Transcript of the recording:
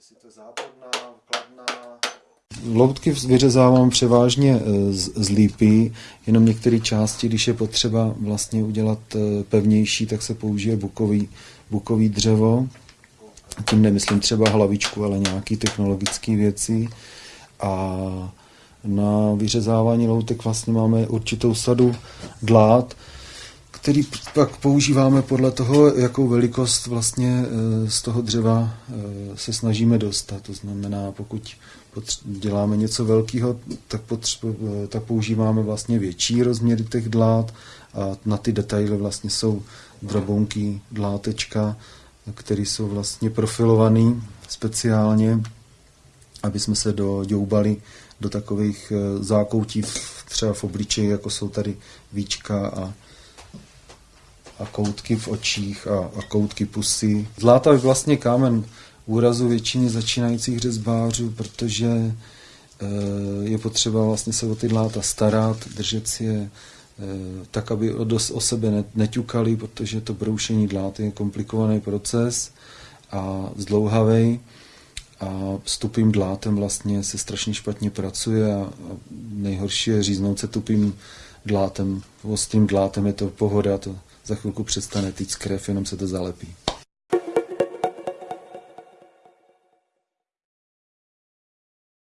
jestli to je záporná, kladná. Loutky vyřezávám převážně e, z, z lípy, jenom některé části, když je potřeba vlastně udělat e, pevnější, tak se použije bukový, bukový dřevo. Tím nemyslím třeba hlavičku, ale nějaké technologické věci. A na vyřezávání loutek vlastně máme určitou sadu dlát, který pak používáme podle toho, jakou velikost vlastně eh, z toho dřeva se snažíme dostat. To znamená, pokud děláme něco velkého, tak, eh, tak používáme vlastně větší rozměry těch dlát a na ty detaily vlastně jsou drobounky, dlátečka, které jsou vlastně profilované speciálně, aby jsme se doďoubali do takových zákoutí třeba v obličeji, jako jsou tady víčka a a koutky v očích a, a koutky pusy. Zláta je vlastně kámen úrazu většině začínajících řezbářů, protože e, je potřeba vlastně se o ty dláta starat, držet si je e, tak, aby o, dos, o sebe neťukali, protože to broušení dlát je komplikovaný proces a zdlouhavý a s tupým dlátem vlastně se strašně špatně pracuje a, nejhorší je říznout se tupým dlátem. Ostrým dlátem je to pohoda, to za chvilku přestane týct krev, jenom se to zalepí.